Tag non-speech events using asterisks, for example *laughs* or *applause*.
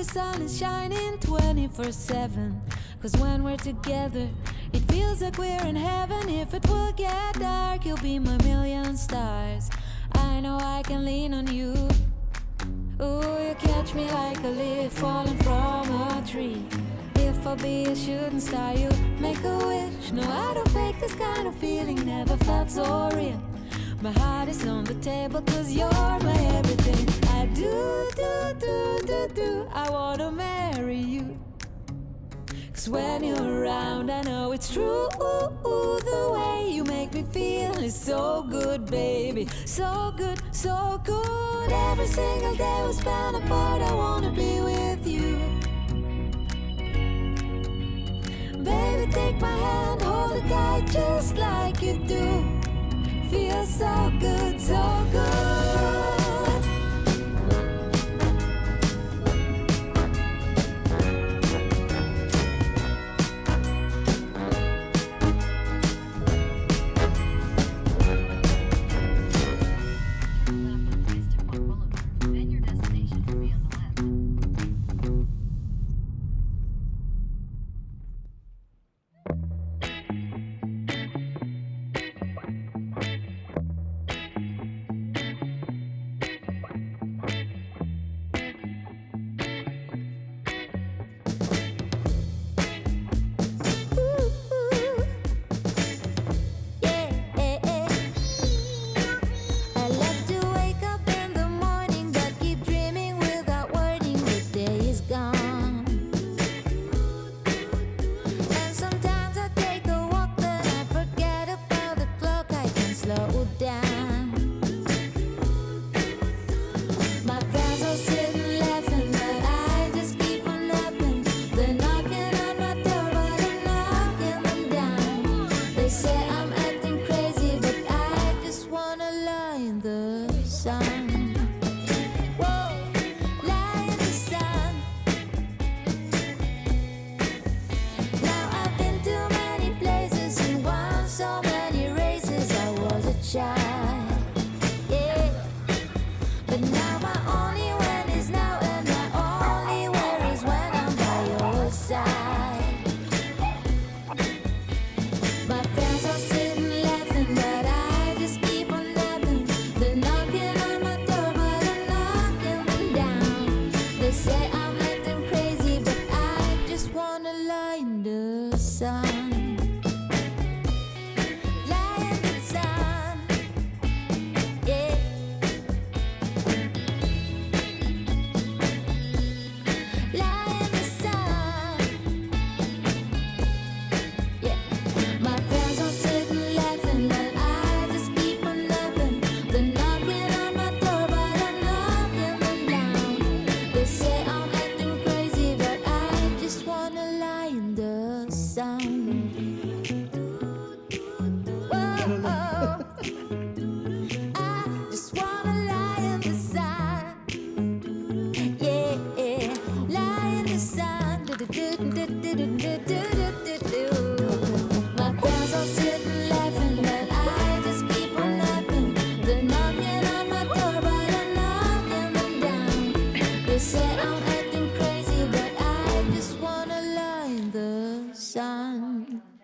the sun is shining 24 7. Cause when we're together, it feels like we're in heaven. If it will get dark, you'll be my million stars. I know I can lean on you. Ooh, you catch me like a leaf falling from a tree. If I be a shooting star, you make a wish. No, I don't fake this kind of feeling, never felt so real. My heart is on the table, cause you're my everything. I do, do, do, do, do. I wanna marry you. Cause when you're around, I know it's true. The way you make me feel is so good, baby. So good, so good. Every single day we spend apart, I wanna be with you. Baby, take my hand, hold it tight just like you do. Feels so good, so say I'm acting crazy, but I just wanna lie in the sun. Lie in the sun. Now I've been to many places and won so many races. I was a child. inside oh. *laughs* I just wanna lie in the sun. Yeah, lie in the sun. Do, do, do, 嗯嗯。